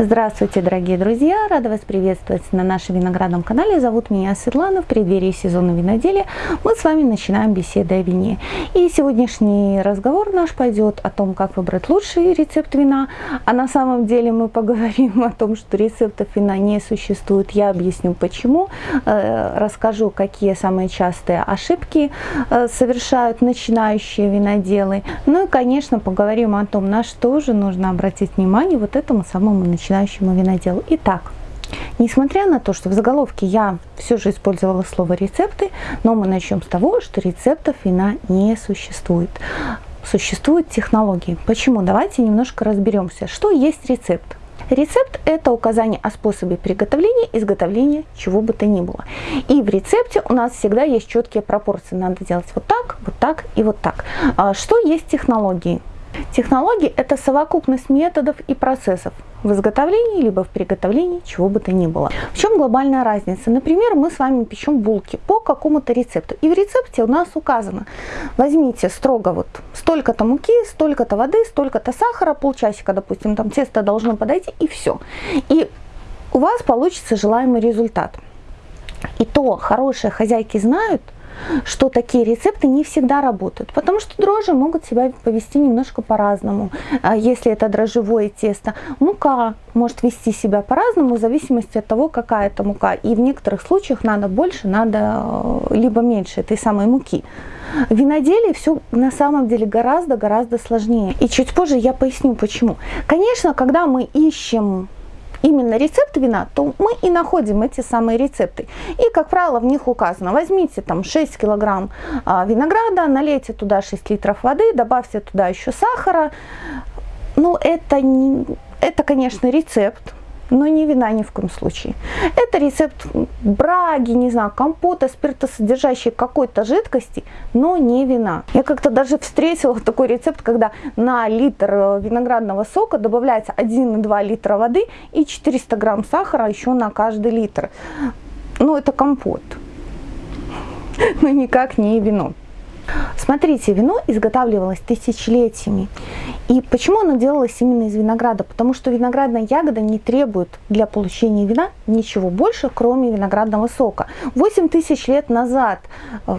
Здравствуйте, дорогие друзья! Рада вас приветствовать на нашем виноградном канале. Зовут меня Светлана. В преддверии сезона виноделия мы с вами начинаем беседу о вине. И сегодняшний разговор наш пойдет о том, как выбрать лучший рецепт вина. А на самом деле мы поговорим о том, что рецептов вина не существует. Я объясню почему. Э, расскажу, какие самые частые ошибки э, совершают начинающие виноделы. Ну и, конечно, поговорим о том, на что же нужно обратить внимание вот этому самому начинающему начинающему виноделу. Итак, Несмотря на то, что в заголовке я все же использовала слово рецепты, но мы начнем с того, что рецептов вина не существует. Существуют технологии. Почему? Давайте немножко разберемся, что есть рецепт. Рецепт – это указание о способе приготовления, изготовления чего бы то ни было. И в рецепте у нас всегда есть четкие пропорции. Надо делать вот так, вот так и вот так. А что есть технологии? Технологии – это совокупность методов и процессов в изготовлении, либо в приготовлении чего бы то ни было. В чем глобальная разница? Например, мы с вами печем булки по какому-то рецепту. И в рецепте у нас указано, возьмите строго вот столько-то муки, столько-то воды, столько-то сахара, полчасика, допустим, там тесто должно подойти, и все. И у вас получится желаемый результат. И то хорошие хозяйки знают – что такие рецепты не всегда работают, потому что дрожжи могут себя повести немножко по-разному. А если это дрожжевое тесто, мука может вести себя по-разному в зависимости от того, какая это мука. И в некоторых случаях надо больше, надо э, либо меньше этой самой муки. В виноделии все на самом деле гораздо-гораздо сложнее. И чуть позже я поясню почему. Конечно, когда мы ищем именно рецепт вина, то мы и находим эти самые рецепты. И, как правило, в них указано, возьмите там 6 килограмм а, винограда, налейте туда 6 литров воды, добавьте туда еще сахара. Ну, это, не, это конечно, рецепт, но не вина ни в коем случае. Это рецепт браги, не знаю, компота, спиртосодержащей какой-то жидкости, но не вина. Я как-то даже встретила такой рецепт, когда на литр э, виноградного сока добавляется 1,2 литра воды и 400 грамм сахара еще на каждый литр. Ну, это компот, но никак не вино. Смотрите, вино изготавливалось тысячелетиями. И почему оно делалось именно из винограда? Потому что виноградная ягода не требует для получения вина ничего больше, кроме виноградного сока. 8 тысяч лет назад э,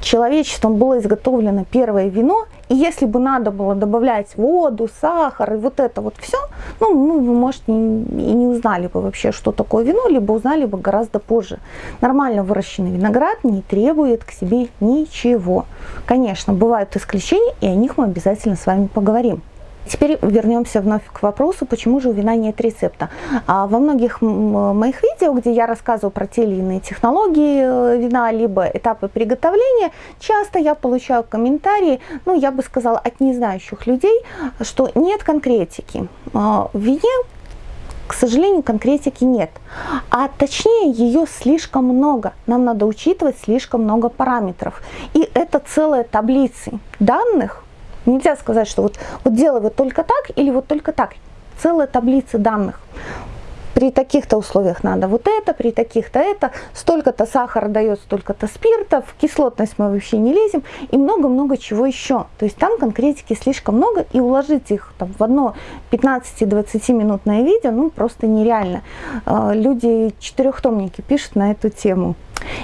человечеством было изготовлено первое вино, и если бы надо было добавлять воду, сахар и вот это вот все, ну, ну вы, может, и не узнали бы вообще, что такое вино, либо узнали бы гораздо позже. Нормально выращенный виноград не требует к себе ничего. Конечно, бывают исключения, и о них мы обязательно с вами поговорим. Теперь вернемся вновь к вопросу, почему же у вина нет рецепта. А во многих моих видео, где я рассказываю про те или иные технологии э, вина, либо этапы приготовления, часто я получаю комментарии, ну я бы сказала, от незнающих людей, что нет конкретики. А, в вине к сожалению, конкретики нет. А точнее, ее слишком много. Нам надо учитывать слишком много параметров. И это целая таблицы данных, Нельзя сказать, что вот, вот делай вот только так или вот только так. Целая таблица данных. При таких-то условиях надо вот это, при таких-то это, столько-то сахара дает, столько-то спиртов, кислотность мы вообще не лезем и много-много чего еще. То есть там конкретики слишком много и уложить их там, в одно 15-20 минутное видео ну просто нереально. А, люди четырехтомники пишут на эту тему.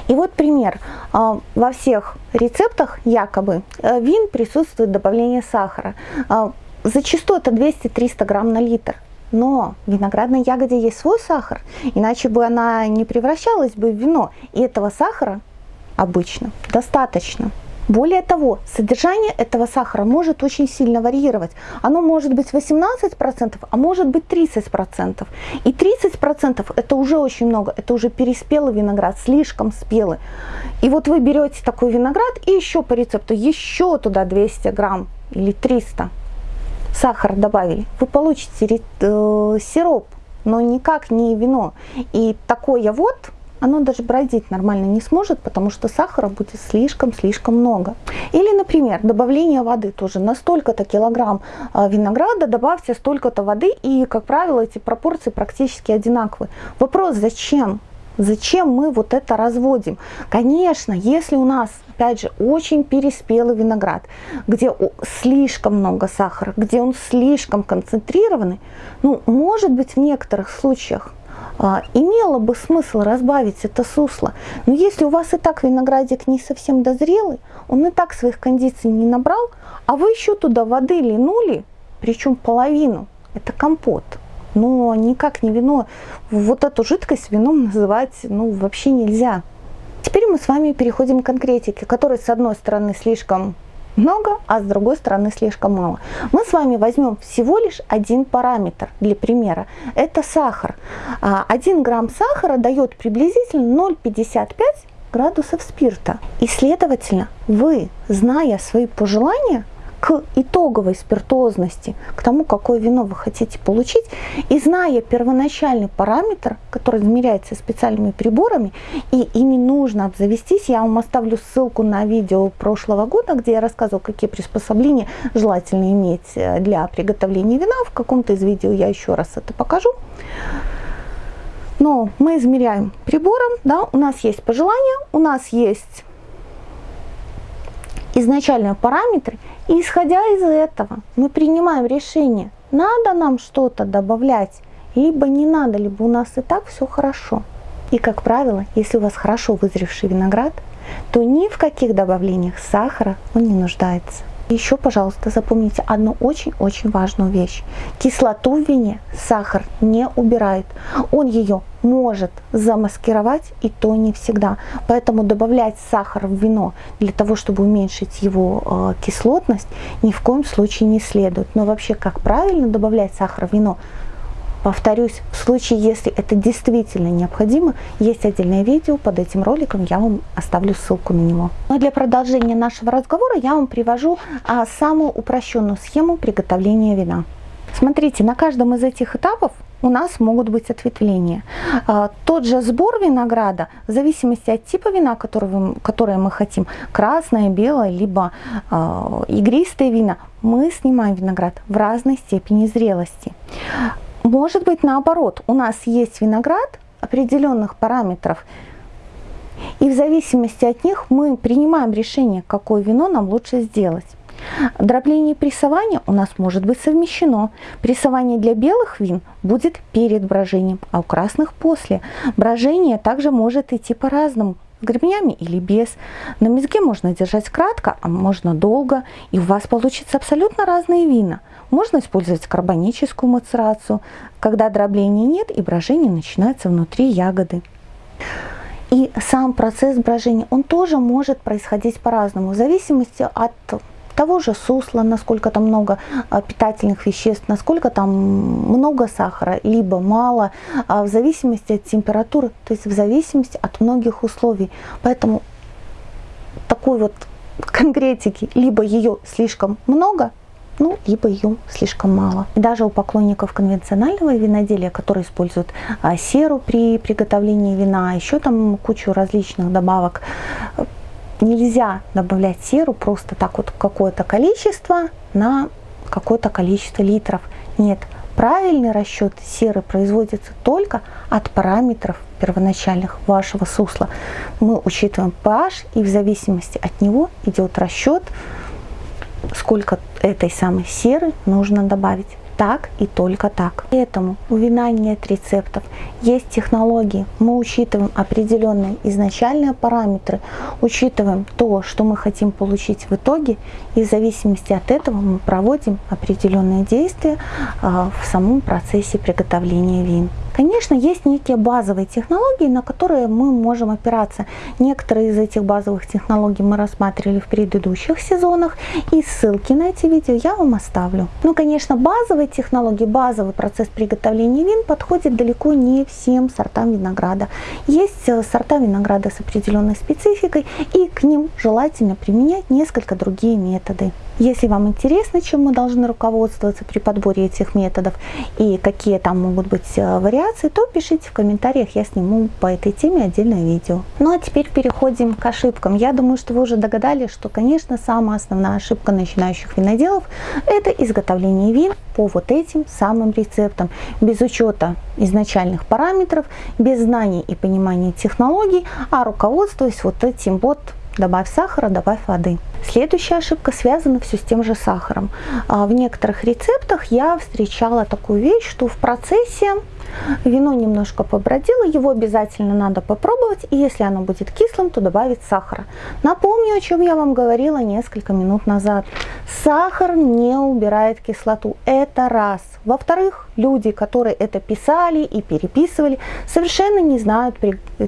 И вот пример. А, во всех рецептах якобы э, вин присутствует добавление сахара. А, зачастую это 200-300 грамм на литр. Но в виноградной ягоде есть свой сахар, иначе бы она не превращалась бы в вино. И этого сахара обычно достаточно. Более того, содержание этого сахара может очень сильно варьировать. Оно может быть 18%, а может быть 30%. И 30% это уже очень много, это уже переспелый виноград, слишком спелый. И вот вы берете такой виноград и еще по рецепту, еще туда 200 грамм или 300 сахара добавили. Вы получите э, сироп, но никак не вино. И такое вот оно даже бродить нормально не сможет, потому что сахара будет слишком-слишком много. Или, например, добавление воды тоже. На столько-то килограмм а, винограда добавьте столько-то воды, и, как правило, эти пропорции практически одинаковые. Вопрос, зачем? Зачем мы вот это разводим? Конечно, если у нас, опять же, очень переспелый виноград, где слишком много сахара, где он слишком концентрированный, ну, может быть, в некоторых случаях а, имело бы смысл разбавить это сусло. Но если у вас и так виноградик не совсем дозрелый, он и так своих кондиций не набрал, а вы еще туда воды линули, причем половину, это компот – но никак не вино. Вот эту жидкость вином называть ну, вообще нельзя. Теперь мы с вами переходим к конкретике, которой с одной стороны слишком много, а с другой стороны слишком мало. Мы с вами возьмем всего лишь один параметр для примера. Это сахар. 1 а, грамм сахара дает приблизительно 0,55 градусов спирта. И следовательно, вы, зная свои пожелания, к итоговой спиртозности, к тому, какое вино вы хотите получить, и зная первоначальный параметр, который измеряется специальными приборами, и ими нужно обзавестись, я вам оставлю ссылку на видео прошлого года, где я рассказывала, какие приспособления желательно иметь э, для приготовления вина. В каком-то из видео я еще раз это покажу. Но мы измеряем прибором, да, у нас есть пожелания, у нас есть изначальные параметры, и исходя из этого мы принимаем решение, надо нам что-то добавлять, либо не надо, либо у нас и так все хорошо. И, как правило, если у вас хорошо вызревший виноград, то ни в каких добавлениях сахара он не нуждается. Еще, пожалуйста, запомните одну очень-очень важную вещь. Кислоту в вине сахар не убирает. Он ее может замаскировать, и то не всегда. Поэтому добавлять сахар в вино для того, чтобы уменьшить его э, кислотность, ни в коем случае не следует. Но вообще, как правильно добавлять сахар в вино, Повторюсь, в случае, если это действительно необходимо, есть отдельное видео под этим роликом, я вам оставлю ссылку на него. Но для продолжения нашего разговора я вам привожу а, самую упрощенную схему приготовления вина. Смотрите, на каждом из этих этапов у нас могут быть ответвления. А, тот же сбор винограда, в зависимости от типа вина, которого, которое мы хотим, красное, белое, либо а, игристое вина, мы снимаем виноград в разной степени зрелости. Может быть наоборот, у нас есть виноград определенных параметров, и в зависимости от них мы принимаем решение, какое вино нам лучше сделать. Дробление и прессование у нас может быть совмещено. Прессование для белых вин будет перед брожением, а у красных после. Брожение также может идти по-разному с гребнями или без. На мезге можно держать кратко, а можно долго, и у вас получится абсолютно разные вина. Можно использовать карбоническую мацерацию, когда дробления нет и брожение начинается внутри ягоды. И сам процесс брожения, он тоже может происходить по-разному, в зависимости от того же сусла, насколько там много а, питательных веществ, насколько там много сахара, либо мало, а, в зависимости от температуры, то есть в зависимости от многих условий. Поэтому такой вот конкретики, либо ее слишком много, ну, либо ее слишком мало. Даже у поклонников конвенционального виноделия, которые используют а, серу при приготовлении вина, еще там кучу различных добавок, нельзя добавлять серу просто так вот какое-то количество на какое-то количество литров. Нет, правильный расчет серы производится только от параметров первоначальных вашего сусла. Мы учитываем pH и в зависимости от него идет расчет, сколько этой самой серы нужно добавить так и только так. Поэтому у вина нет рецептов, есть технологии. Мы учитываем определенные изначальные параметры, учитываем то, что мы хотим получить в итоге, и в зависимости от этого мы проводим определенные действия а, в самом процессе приготовления вин. Конечно, есть некие базовые технологии, на которые мы можем опираться. Некоторые из этих базовых технологий мы рассматривали в предыдущих сезонах, и ссылки на эти видео я вам оставлю. Ну, конечно, базовые технологии, базовый процесс приготовления вин подходит далеко не всем сортам винограда. Есть э, сорта винограда с определенной спецификой, и к ним желательно применять несколько другие методы. Если вам интересно, чем мы должны руководствоваться при подборе этих методов и какие там могут быть э, вариации, то пишите в комментариях, я сниму по этой теме отдельное видео. Ну а теперь переходим к ошибкам. Я думаю, что вы уже догадались, что, конечно, самая основная ошибка начинающих виноделов – это изготовление вин по вот этим самым рецептам, без учета изначальных параметров, без знаний и понимания технологий, а руководствуясь вот этим вот добавь сахара, добавь воды. Следующая ошибка связана все с тем же сахаром. А, в некоторых рецептах я встречала такую вещь, что в процессе Вино немножко побродило, его обязательно надо попробовать, и если оно будет кислым, то добавить сахара. Напомню, о чем я вам говорила несколько минут назад. Сахар не убирает кислоту, это раз. Во-вторых, люди, которые это писали и переписывали, совершенно не знают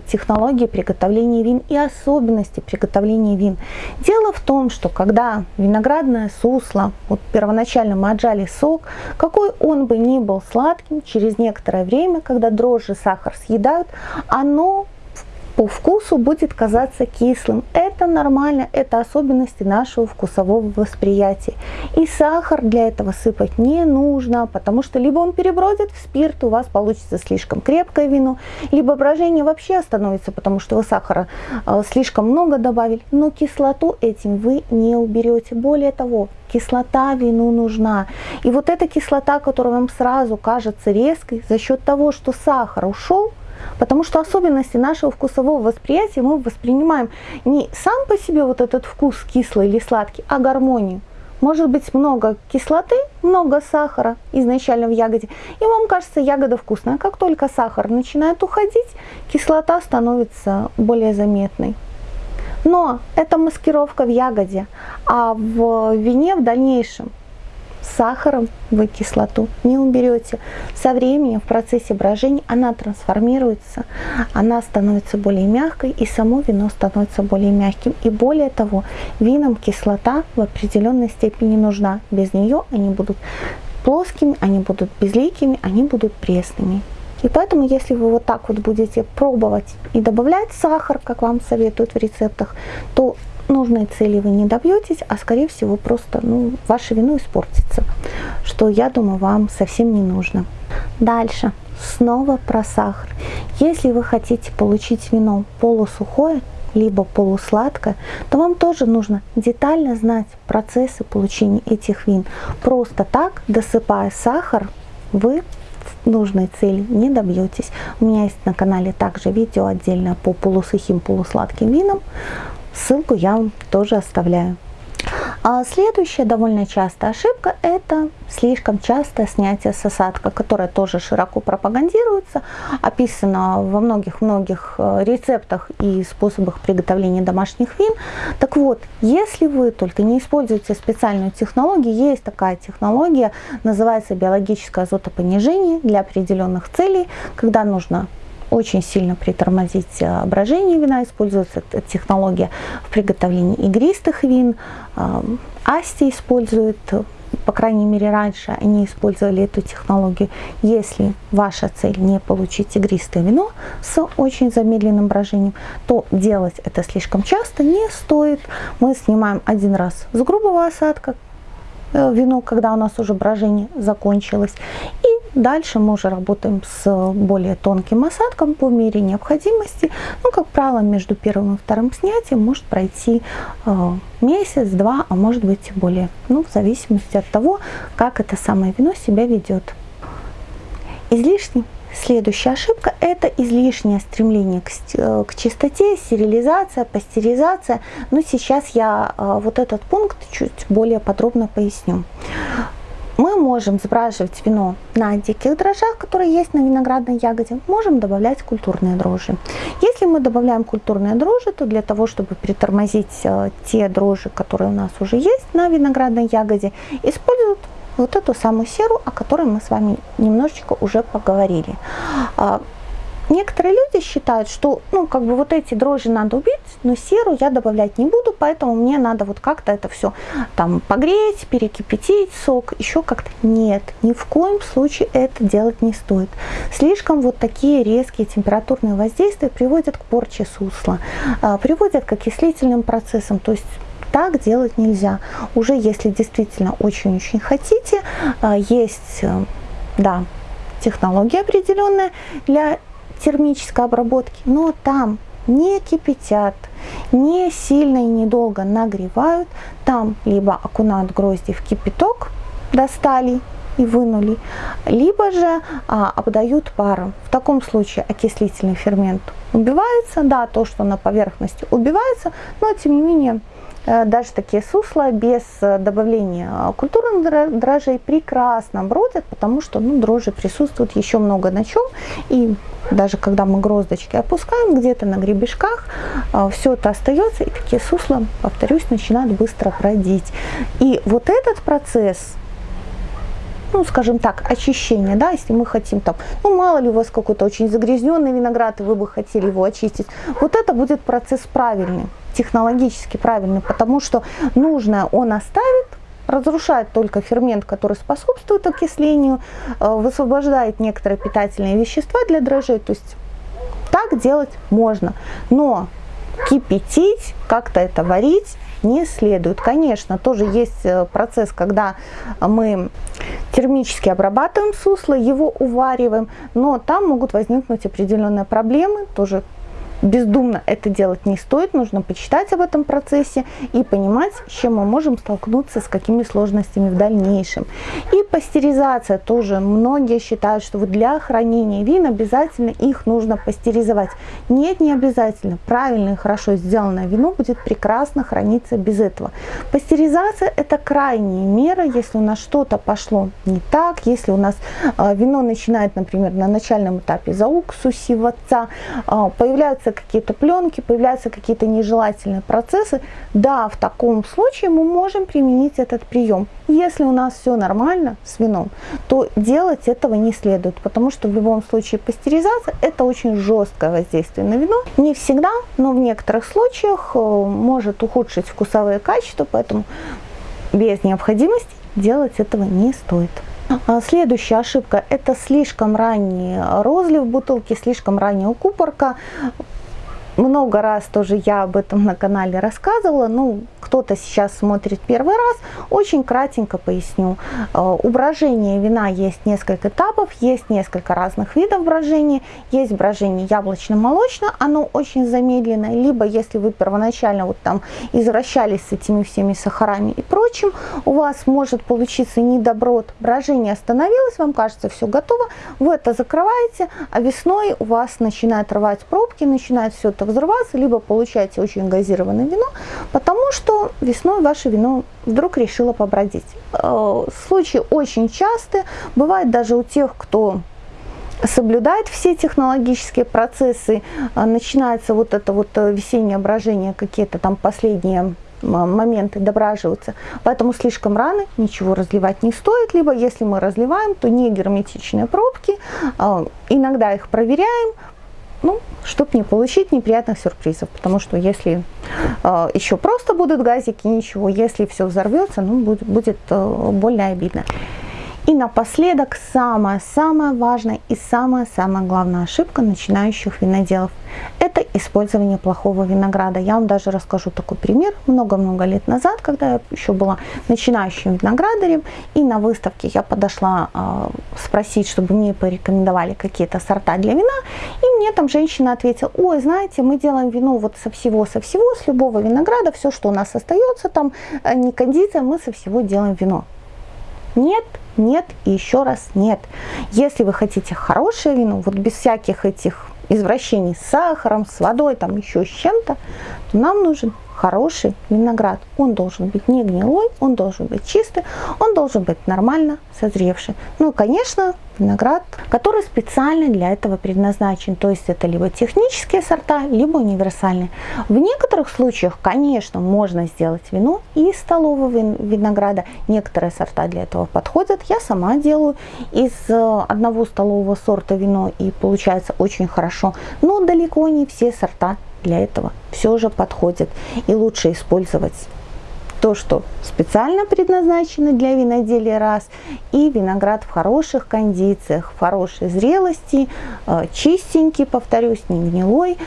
технологии приготовления вин и особенности приготовления вин. Дело в том, что когда виноградное сусло, вот первоначально мы отжали сок, какой он бы ни был сладким, через некоторое время, когда дрожжи сахар съедают, оно по вкусу будет казаться кислым. Это нормально, это особенности нашего вкусового восприятия. И сахар для этого сыпать не нужно, потому что либо он перебродит в спирт, у вас получится слишком крепкое вино, либо брожение вообще остановится, потому что вы сахара э, слишком много добавили, но кислоту этим вы не уберете. Более того, кислота вину нужна. И вот эта кислота, которая вам сразу кажется резкой, за счет того, что сахар ушел, Потому что особенности нашего вкусового восприятия мы воспринимаем не сам по себе вот этот вкус кислый или сладкий, а гармонию. Может быть много кислоты, много сахара изначально в ягоде, и вам кажется ягода вкусная. Как только сахар начинает уходить, кислота становится более заметной. Но это маскировка в ягоде, а в вине в дальнейшем сахаром вы кислоту не уберете. Со временем в процессе брожения она трансформируется, она становится более мягкой, и само вино становится более мягким. И более того, винам кислота в определенной степени нужна. Без нее они будут плоскими, они будут безликими, они будут пресными. И поэтому, если вы вот так вот будете пробовать и добавлять сахар, как вам советуют в рецептах, то нужной цели вы не добьетесь, а скорее всего просто ну, ваше вино испортится, что я думаю вам совсем не нужно. Дальше, снова про сахар. Если вы хотите получить вино полусухое, либо полусладкое, то вам тоже нужно детально знать процессы получения этих вин. Просто так, досыпая сахар, вы нужной цели не добьетесь. У меня есть на канале также видео отдельно по полусухим, полусладким винам. Ссылку я вам тоже оставляю. А следующая довольно частая ошибка – это слишком частое снятие с осадка, которое тоже широко пропагандируется, описано во многих-многих э, рецептах и способах приготовления домашних вин. Так вот, если вы только не используете специальную технологию, есть такая технология, называется биологическое азотопонижение для определенных целей, когда нужно очень сильно притормозить э, брожение вина. Используется технология в приготовлении игристых вин. Э, Асти использует, по крайней мере раньше они использовали эту технологию. Если ваша цель не получить игристое вино с очень замедленным брожением, то делать это слишком часто не стоит. Мы снимаем один раз с грубого осадка, Э, вино, когда у нас уже брожение закончилось. И дальше мы уже работаем с более тонким осадком по мере необходимости. Ну, как правило, между первым и вторым снятием может пройти э, месяц, два, а может быть и более. Ну, в зависимости от того, как это самое вино себя ведет. Излишний Следующая ошибка – это излишнее стремление к, э, к чистоте, стерилизация, пастеризация. Но сейчас я э, вот этот пункт чуть более подробно поясню. Мы можем сбраживать вино на диких дрожжах, которые есть на виноградной ягоде, можем добавлять культурные дрожжи. Если мы добавляем культурные дрожжи, то для того, чтобы притормозить э, те дрожжи, которые у нас уже есть на виноградной ягоде, используют вот эту самую серу, о которой мы с вами немножечко уже поговорили. Некоторые люди считают, что ну, как бы вот эти дрожжи надо убить, но серу я добавлять не буду, поэтому мне надо вот как-то это все там погреть, перекипятить сок, еще как-то. Нет, ни в коем случае это делать не стоит. Слишком вот такие резкие температурные воздействия приводят к порче сусла, а, приводят к окислительным процессам, то есть Так делать нельзя. Уже если действительно очень-очень хотите, а, есть, э, да, технология определенная для термической обработки, но там не кипятят, не сильно и недолго нагревают, там либо окунают грозди в кипяток, достали и вынули, либо же а, обдают паром. В таком случае окислительный фермент убивается, да, то, что на поверхности убивается, но тем не менее даже такие сусла без э, добавления культурных дрожжей прекрасно бродят, потому что ну, дрожжи присутствуют еще много на чем. И даже когда мы гроздочки опускаем где-то на гребешках, э, все это остается, и такие сусла, повторюсь, начинают быстро бродить. И вот этот процесс ну, скажем так, очищение, да, если мы хотим там, ну, мало ли у вас какой-то очень загрязненный виноград, и вы бы хотели его очистить, вот это будет процесс правильный, технологически правильный, потому что нужное он оставит, разрушает только фермент, который способствует окислению, э, высвобождает некоторые питательные вещества для дрожжей, то есть так делать можно, но кипятить, как-то это варить не следует. Конечно, тоже есть э, процесс, когда мы термически обрабатываем сусло, его увариваем, но там могут возникнуть определенные проблемы, тоже бездумно это делать не стоит, нужно почитать об этом процессе и понимать, с чем мы можем столкнуться, с какими сложностями в дальнейшем. И пастеризация тоже. Многие считают, что вот для хранения вин обязательно их нужно пастеризовать. Нет, не обязательно. Правильно и хорошо сделанное вино будет прекрасно храниться без этого. Пастеризация это крайняя мера, если у нас что-то пошло не так, если у нас э, вино начинает, например, на начальном этапе зауксусиваться, появляются появляются какие-то пленки, появляются какие-то нежелательные процессы, да, в таком случае мы можем применить этот прием. Если у нас все нормально с вином, то делать этого не следует, потому что в любом случае пастеризация – это очень жесткое воздействие на вино. Не всегда, но в некоторых случаях э, может ухудшить вкусовые качества, поэтому без необходимости делать этого не стоит. А следующая ошибка – это слишком ранний розлив бутылки, слишком ранняя укупорка много раз тоже я об этом на канале рассказывала, ну, кто-то сейчас смотрит первый раз, очень кратенько поясню. Э, у брожения вина есть несколько этапов, есть несколько разных видов брожения. Есть брожение яблочно-молочное, оно очень замедленное, либо если вы первоначально вот там извращались с этими всеми сахарами и прочим, у вас может получиться недоброт, брожение остановилось, вам кажется все готово, вы это закрываете, а весной у вас начинает рвать пробки, начинает все это взрываться, либо получаете очень газированное вино, потому что весной ваше вино вдруг решило побродить. Э, случаи очень частые, бывает даже у тех, кто соблюдает все технологические процессы, э, начинается вот это вот э, весеннее брожение, какие-то там последние моменты дображиваются. Поэтому слишком рано ничего разливать не стоит. Либо если мы разливаем, то не герметичные пробки. Иногда их проверяем, ну, чтобы не получить неприятных сюрпризов. Потому что если э, еще просто будут газики, ничего, если все взорвется, ну, будет, будет э, больно обидно. И напоследок самая-самая важная и самая-самая главная ошибка начинающих виноделов – это использование плохого винограда. Я вам даже расскажу такой пример. Много-много лет назад, когда я еще была начинающим виноградарем, и на выставке я подошла э, спросить, чтобы мне порекомендовали какие-то сорта для вина, и мне там женщина ответила, ой, знаете, мы делаем вино вот со всего, со всего, с любого винограда, все, что у нас остается, там э, не кондиция, мы со всего делаем вино. Нет, нет и еще раз нет. Если вы хотите хорошее вино, вот без всяких этих извращений с сахаром, с водой, там еще с чем-то, то нам нужен хороший виноград. Он должен быть не гнилой, он должен быть чистый, он должен быть нормально созревший. Ну, конечно, виноград, который специально для этого предназначен. То есть это либо технические сорта, либо универсальные. В некоторых случаях, конечно, можно сделать вино из столового винограда. Некоторые сорта для этого подходят. Я сама делаю из э, одного столового сорта вино и получается очень хорошо. Но далеко не все сорта для этого все же подходит. И лучше использовать то, что специально предназначено для виноделия раз, и виноград в хороших кондициях, в хорошей зрелости, э, чистенький, повторюсь, не гнилой.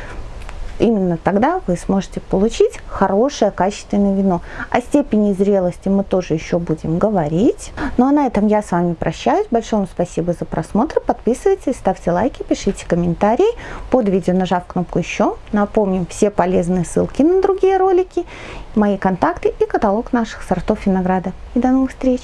Именно тогда вы сможете получить хорошее качественное вино. О степени зрелости мы тоже еще будем говорить. Ну а на этом я с вами прощаюсь. Большое вам спасибо за просмотр. Подписывайтесь, ставьте лайки, пишите комментарии. Под видео нажав кнопку еще. Напомним все полезные ссылки на другие ролики, мои контакты и каталог наших сортов винограда. И до новых встреч!